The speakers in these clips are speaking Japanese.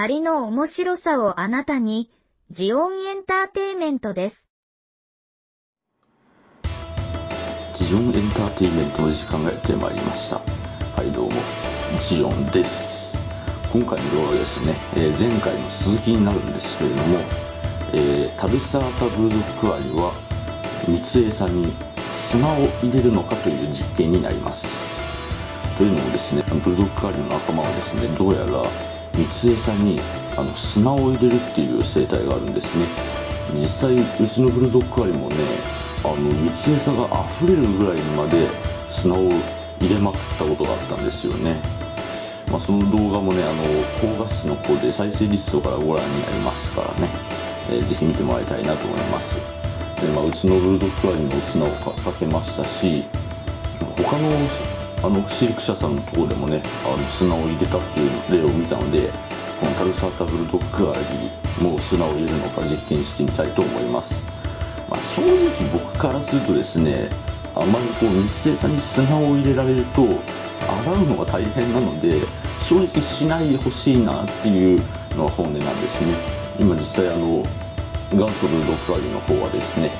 アリの面白さをあなたに、ジオンエンターテイメントです。ジオンエンターテイメントの時間がやってまいりました。はい、どうも、ジオンです。今回の動画ですね、えー前回の続きになるんですけれども、えータルサータブルドッグアリは三江さんに砂を入れるのかという実験になります。というのもですね、ブルドッグアリの仲間はですね、どうやら三江さんにあの砂を入れるっていう生態があるんですね。実際、うちのブルドッグアリもね、あの三江さが溢れるぐらいまで砂を入れまくったことがあったんですよね。まあ、その動画もね、あの高画質の方で再生リストからご覧になりますからね、えーぜひ見てもらいたいなと思います。でまあ、うちのブルドッグアリも砂をかかけましたし、他のあの飼育者さんのとこでもね、あの砂を入れたっていう例を見たので、このタルサータブルドッグアリも砂を入れるのか実験してみたいと思います。まあ、正直僕からするとですねあまりこう密生さんに砂を入れられると洗うのが大変なので正直しないでほしいなっていうのが本音なんですね今実際あの元祖ブルドッグアリの方はですね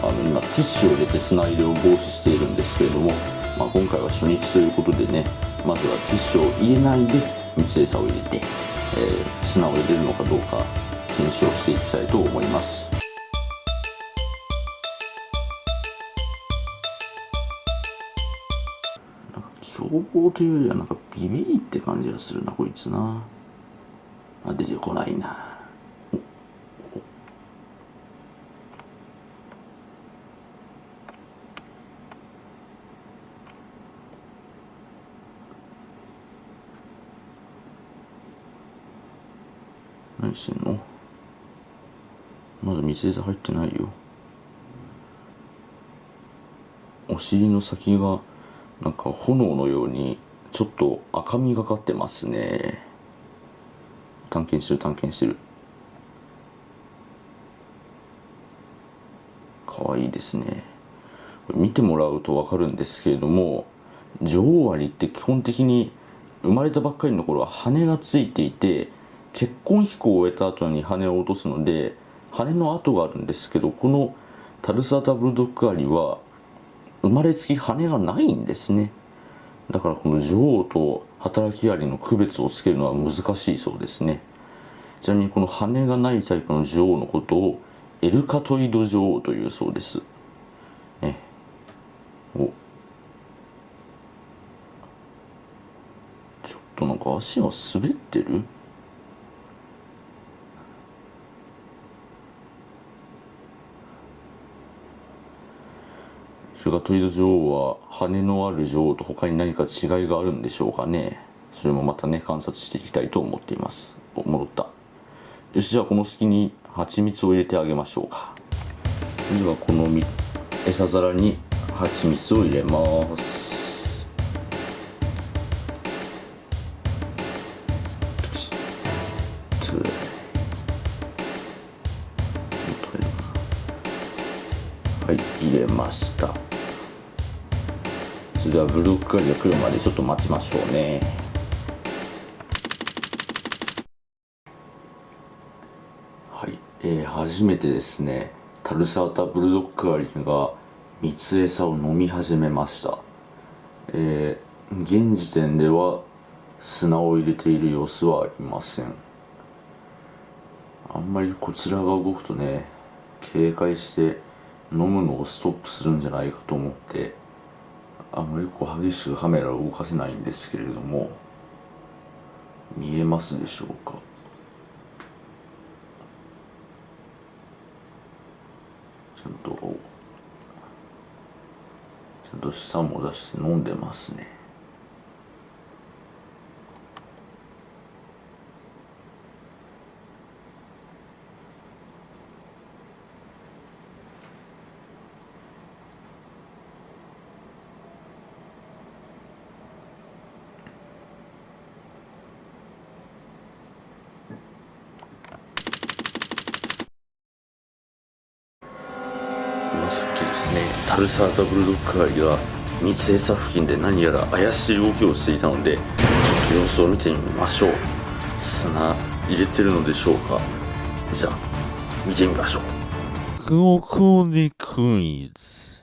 あの今ティッシュを入れて砂入れを防止しているんですけれども、まあ、今回は初日ということでねまずはティッシュを入れないで密生さを入れて、えー砂を入れるのかどうか検証していきたいと思います。なんか凶暴というよりはなんかビビリって感じがするなこいつな。あ出てこないな。何してんの？まだ水餌入ってないよ。お尻の先がなんか炎のようにちょっと赤みがかってますね。探検してる探検してる。かわいいですね。見てもらうと分かるんですけれども女王アリって基本的に生まれたばっかりの頃は羽がついていて結婚飛行を終えた後に羽を落とすので羽の跡があるんですけどこのタルサタブルドッグアリは生まれつき羽がないんですね。だからこの女王と働きアリの区別をつけるのは難しいそうですね。ちなみにこの羽がないタイプの女王のことをエルカトイド女王というそうです。ね。お。ちょっとなんか足が滑ってる？エルカトイド女王は羽のある女王と他に何か違いがあるんでしょうかね。それもまたね観察していきたいと思っています。お戻った。よしじゃあこの隙に蜂蜜を入れてあげましょうか。ではこの餌皿に蜂蜜を入れます。はい入れました。それではブルックアリが来るまでちょっと待ちましょうね。はい、えー初めてですねタルサータブルドッグアリが蜜餌を飲み始めました。えー現時点では砂を入れている様子はありません。あんまりこちらが動くとね警戒して飲むのをストップするんじゃないかと思って。あまりこう激しくカメラを動かせないんですけれども見えますでしょうか？ちゃんとちゃんと舌も出して飲んでますね今さっきですねタルサータブルドッグアリが密餌付近で何やら怪しい動きをしていたのでちょっと様子を見てみましょう。砂入れてるのでしょうか。じゃあ見てみましょう。ここでクイズ。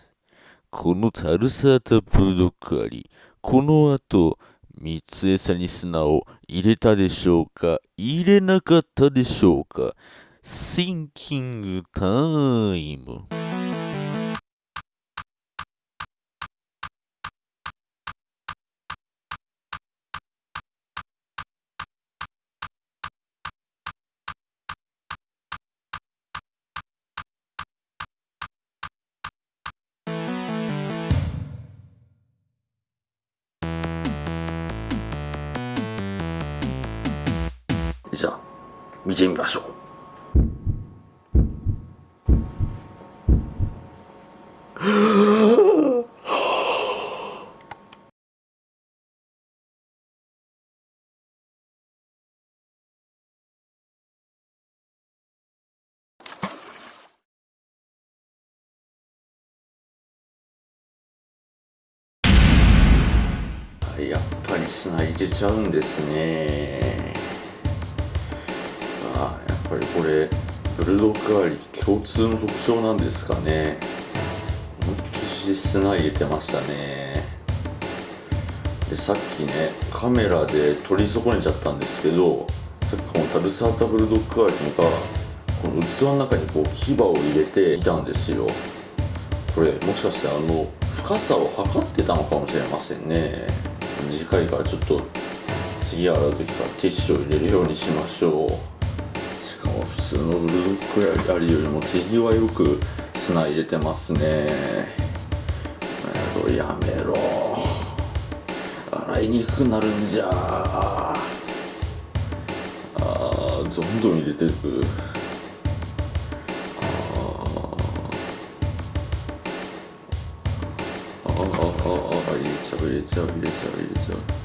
このタルサータブルドッグアリ、この後、三つ餌に砂を入れたでしょうか？入れなかったでしょうか？シンキングタイム。キングタイム。じゃあ見てみましょうやっぱり砂入れちゃうんですねぱりこれブルドッグアリ共通の特徴なんですかね。思いっきり砂入れてましたね。でさっきねカメラで撮り損ねちゃったんですけどさっきこのタルサータブルドッグアリがこの器の中にこう牙を入れていたんですよ。これもしかしてあの深さを測ってたのかもしれませんね。次回からちょっと次洗う時からティッシュを入れるようにしましょう。普通のブルドッグアリよりも手際よく砂入れてますね。やめろやめろ。洗いにくくなるんじゃ。あどんどん入れていく。あー。あーあーあー入れちゃう入れちゃう入れちゃう入れちゃう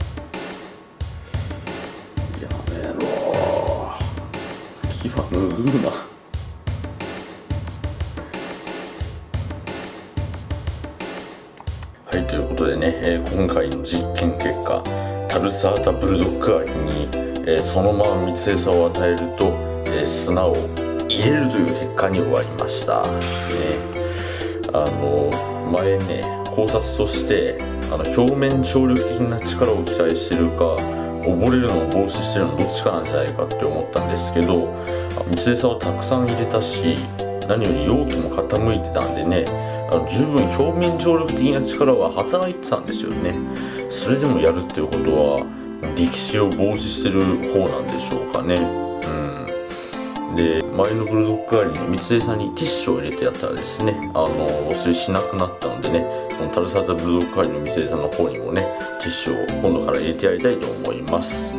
牙拭うなはいということでね、えー今回の実験結果タルサータブルドッグアリに、えーそのまま密餌を与えると、えー砂を入れるという結果に終わりました、ね、あの前ね考察としてあの表面張力的な力を期待してるか溺れるのを防止してるのどっちかなんじゃないかって思ったんですけどあ密餌をたくさん入れたし何より容器も傾いてたんでねあの十分表面張力的な力は働いてたんですよね。それでもやるっていうことは力士を防止してる方なんでしょうかね。うん。で前のブルドッグアリの密餌にティッシュを入れてやったらですねあのそれしなくなったのでねこのタルサータブドッグアリの密餌の方にもねティッシュを今度から入れてやりたいと思います。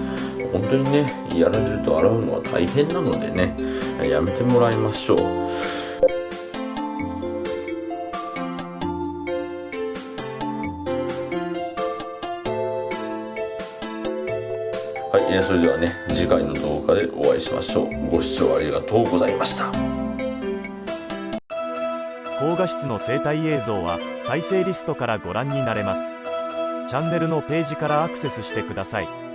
本当にねやられると洗うのは大変なのでねやめてもらいましょう。はい、えそれではね次回の動画でお会いしましょう。ご視聴ありがとうございました。高画質の生態映像は再生リストからご覧になれます。チャンネルのページからアクセスしてください。